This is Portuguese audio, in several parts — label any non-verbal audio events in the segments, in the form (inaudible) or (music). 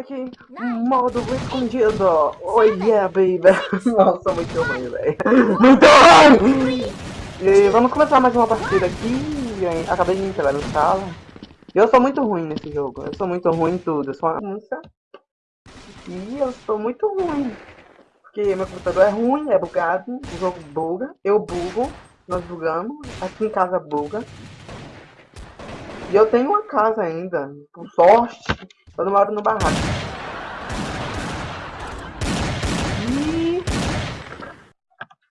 moleque! Modo escondido! Oh yeah, baby! (laughs) Nossa, muito ruim, velho! Muito ruim! E vamos começar mais uma partida aqui. Acabei de entrar no sala. Eu sou muito ruim nesse jogo. Eu sou muito ruim em tudo. Eu sou uma criança. E eu sou muito ruim. Porque meu computador é ruim, é bugado. O jogo buga. Eu bugo. Nós bugamos. Aqui em casa buga. E eu tenho uma casa ainda. Por sorte. Não moro no barraco. E...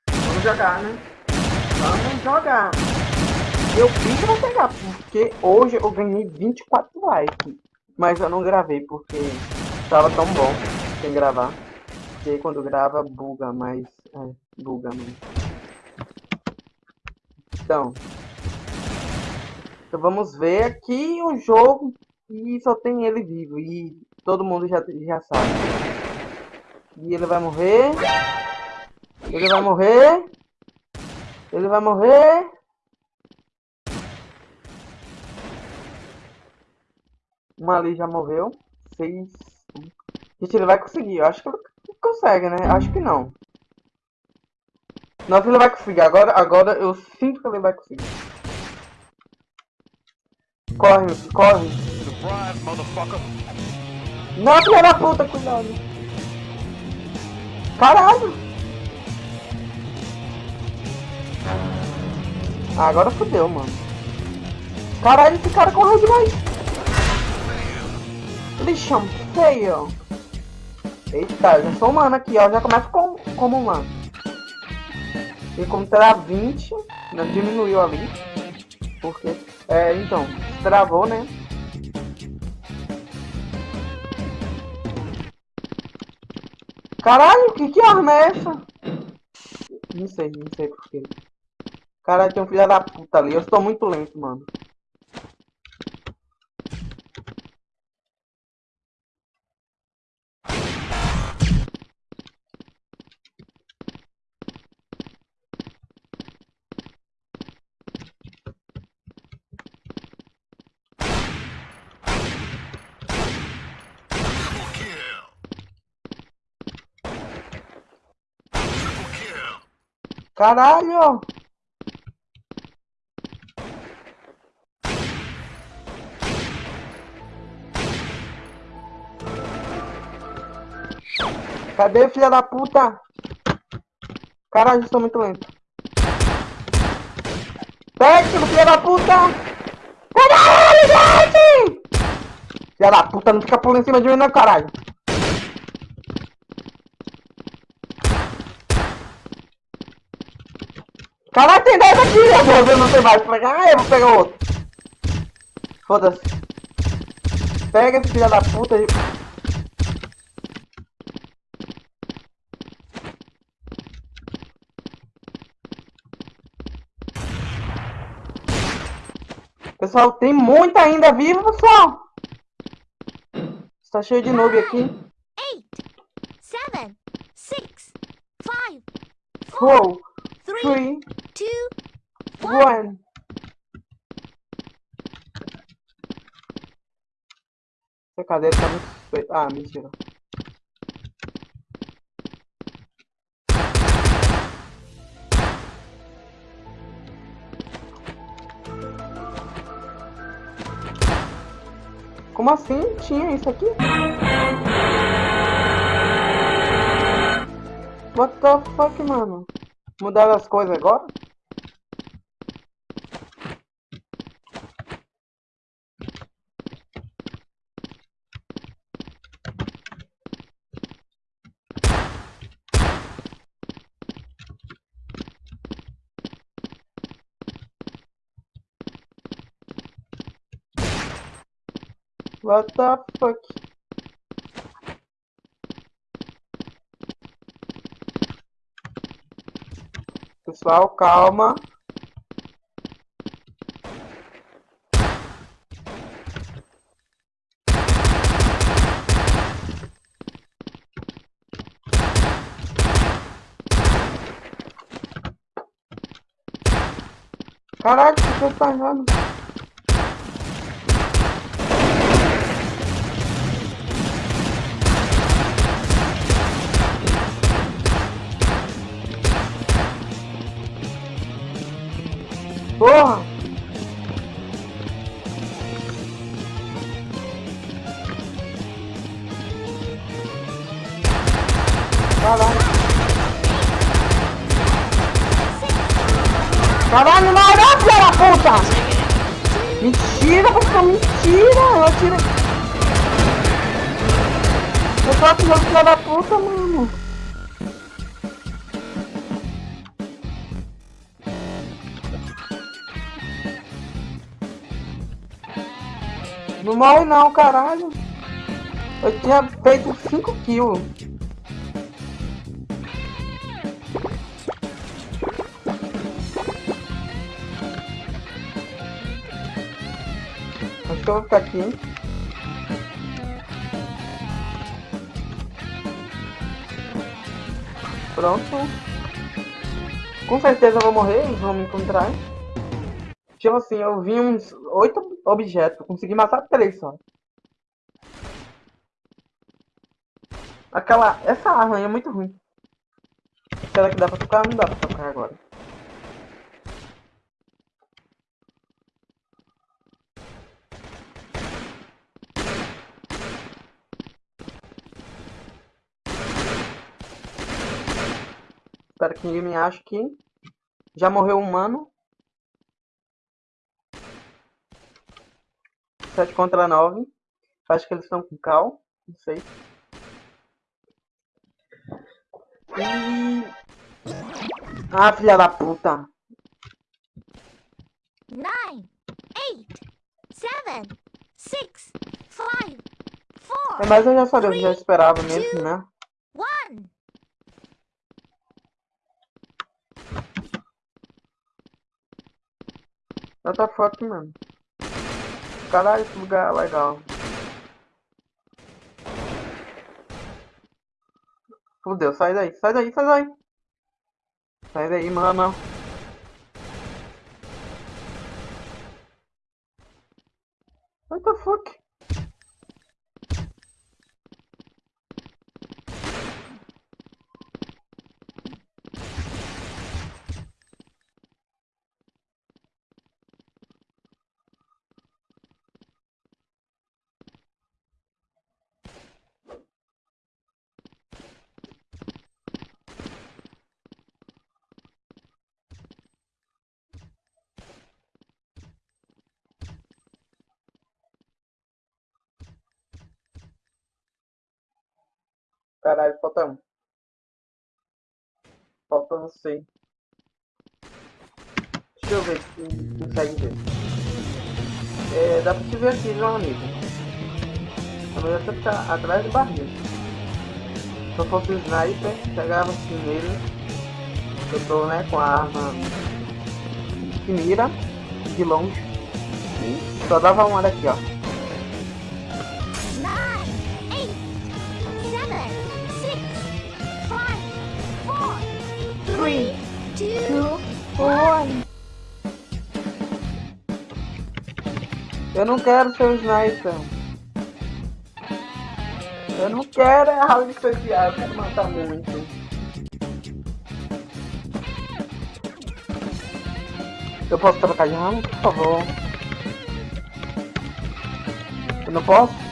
Vamos jogar, né? Vamos jogar. Eu fiz pra pegar, porque hoje eu ganhei 24 likes. Mas eu não gravei, porque tava tão bom sem gravar. Porque quando grava, buga mais. É, buga mais. Então. Então vamos ver aqui o jogo e só tem ele vivo. E todo mundo já, já sabe. E ele vai morrer. Ele vai morrer. Ele vai morrer. Uma ali já morreu. Seis. Gente, ele vai conseguir. Eu acho que ele consegue, né? Acho que não. Não, ele vai conseguir. Agora, agora eu sinto que ele vai conseguir. Corre, corre. Não, filha da puta, cuidado. Caralho. Ah, agora fodeu, mano. Caralho, esse cara correu demais. Lixão feio. Eita, já sou humano aqui, ó. Já começa com, como humano. E como terá 20, né, diminuiu ali. Porque, é, então, travou, né? Caralho, que que arma é essa? Não sei, não sei porquê. Caralho, tem um filho da puta ali. Eu estou muito lento, mano. Caralho! Cadê, filha da puta? Caralho, estou muito lento. Pega, filha da puta! Caralho, gente! Filha da puta, não fica pulando em cima de mim, não, caralho. Caralho, tem 10 aqui, eu vou ver não tem mais. Ah, eu vou pegar outro. Foda-se. Pega esse filho da puta aí. Pessoal, tem muita ainda viva, pessoal. Está cheio de noob aqui. 8, 7, 6, 5, 4, 3, two, one. Essa cadeira tá muito... Ah, mentira. Como assim? Tinha isso aqui? What the fuck, mano? Mudaram as coisas agora? What the fuck? Pessoal, calma. Caralho, o que tá errando? Porra! Caralho. Caralho, não, não, filha da puta! Mentira, você mentira! Eu atirei. Eu tô atirando filha da puta, mano. Não morre não, caralho. Eu tinha feito 5 kills. Que eu vou ficar aqui. Pronto. Com certeza eu vou morrer, eles vão me encontrar. Tipo assim, eu vi uns oito objetos, consegui matar três só. Aquela. Essa arma aí é muito ruim. Será que dá pra tocar? Não dá pra tocar agora. Espero que ninguém me ache aqui. Já morreu um humano. 7 contra 9. Acho que eles estão com cal. Não sei. E... Ah, filha da puta. 9, 8, 7, 6, 5, 4, É, mas eu já sabia, eu já esperava mesmo, né? 1. What the fuck, mano? Caralho, esse lugar é legal. Fudeu, sai daí, sai daí, sai daí. Sai daí, mano. What the fuck? Caralho, falta um. Falta você. Deixa eu ver se consegue ver. É, dá pra te ver aqui, meu amigo. A melhor você ficar atrás do barril. Se eu fosse sniper, pegava nele. Eu tô né, com a arma que mira de longe. Só dava uma daqui, ó. 4, 3, 2, Eu não quero ser o sniper. Eu não quero é algo especial, eu quero matar muito. Eu posso trocar de arma, por favor? Eu não posso?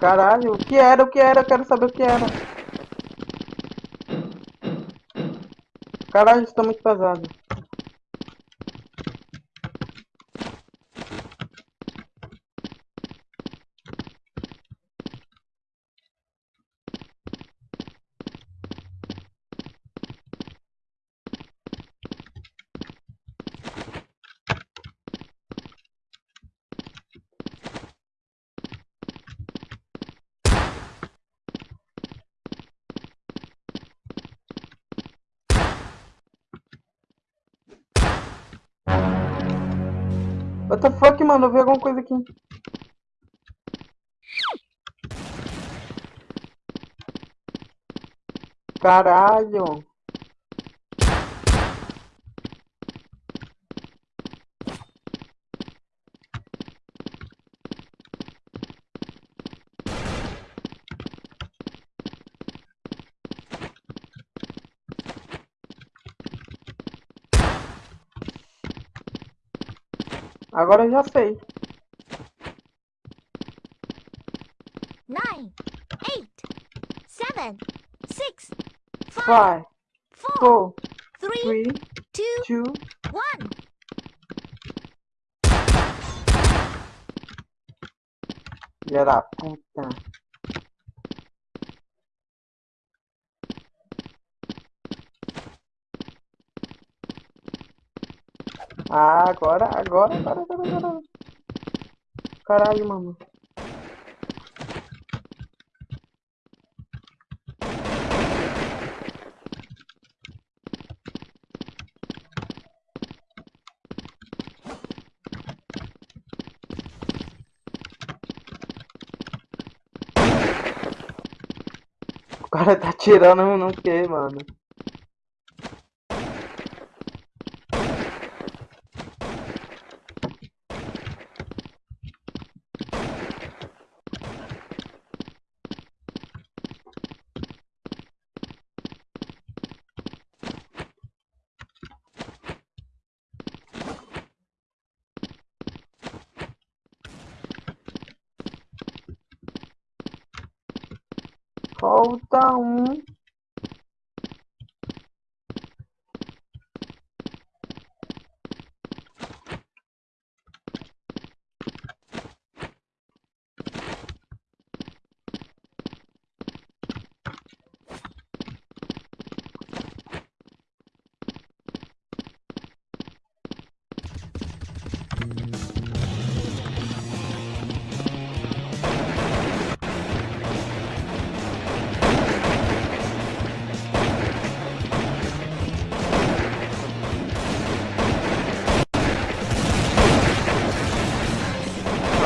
Caralho, o que era, o que era? Eu quero saber o que era. Caralho, isso tá muito pesado. What the fuck, mano? Eu vi alguma coisa aqui. Caralho. Agora eu já sei. nine, eight, seven, six, five, Five, four, four, three, three, two, two. one. Filha da puta. Ah, agora, agora, agora, agora, agora. Caralho, mano. O cara tá tirando no que, mano? Falta um.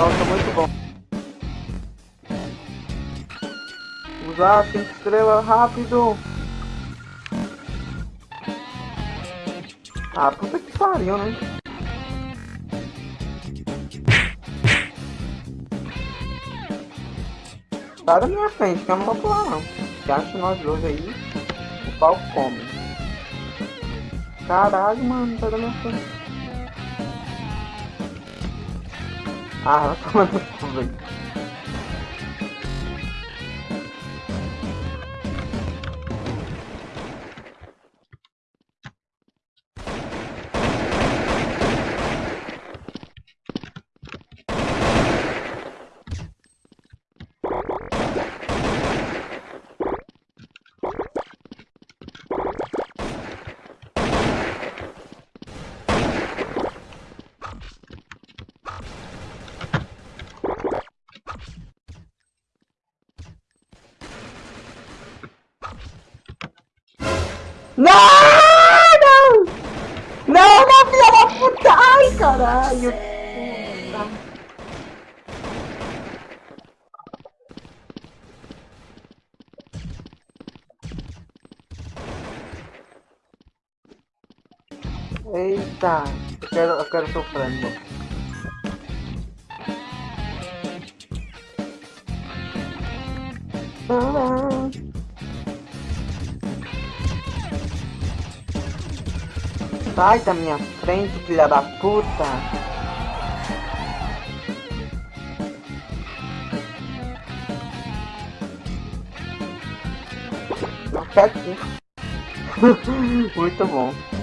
Nossa, muito bom. Usar cinco estrelas rápido. Ah, puta que pariu, né? Sai da minha frente, que eu não vou pular não. Acho nós dois aí, o pau come. Caralho, mano, sai da minha frente. Ah, vai tomar no Não! Não! Não, não, filha da puta! Ai, caralho! Eita! Eu quero, quero. Ah. Sai da minha frente, filha da puta! Não quer aqui. Muito bom.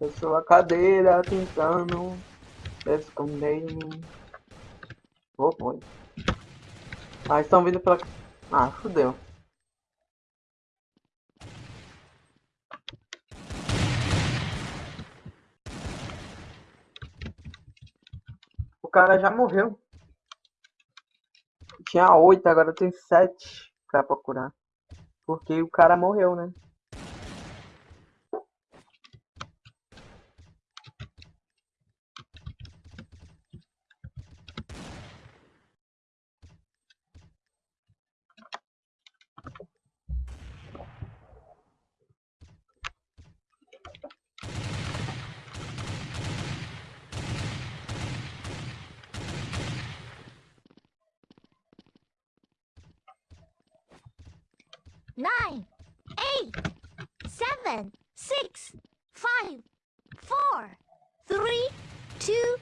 Eu sou a cadeira tentando esconder em mim. Oh, foi. Ah, estão vindo pela... Ah, fudeu. O cara já morreu. Tinha oito, agora tem sete pra procurar. Porque o cara morreu, né? Nine, eight, seven, six, five, four, three, two,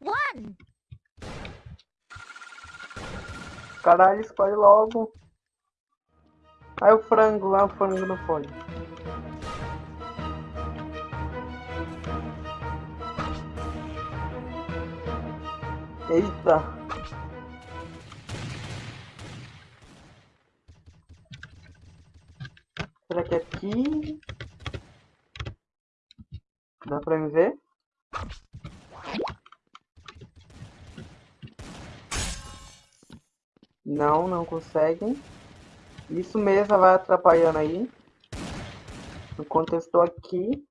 one. Caralho, escolhe logo. Aí o frango lá, o frango não pode. Eita. Aqui? Dá pra me ver? Não, não conseguem. Isso mesmo vai atrapalhando aí. Enquanto eu estou aqui.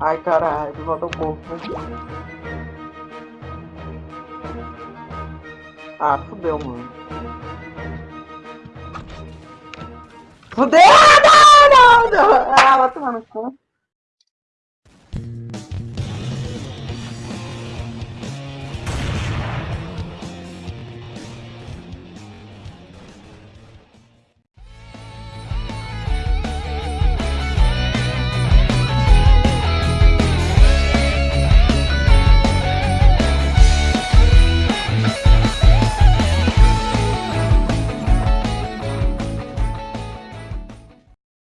Ai caralho, volta o corpo. Ah, fudeu, mano. Fudeu! Ah, não, não, não! Ah, vai tomar no cu.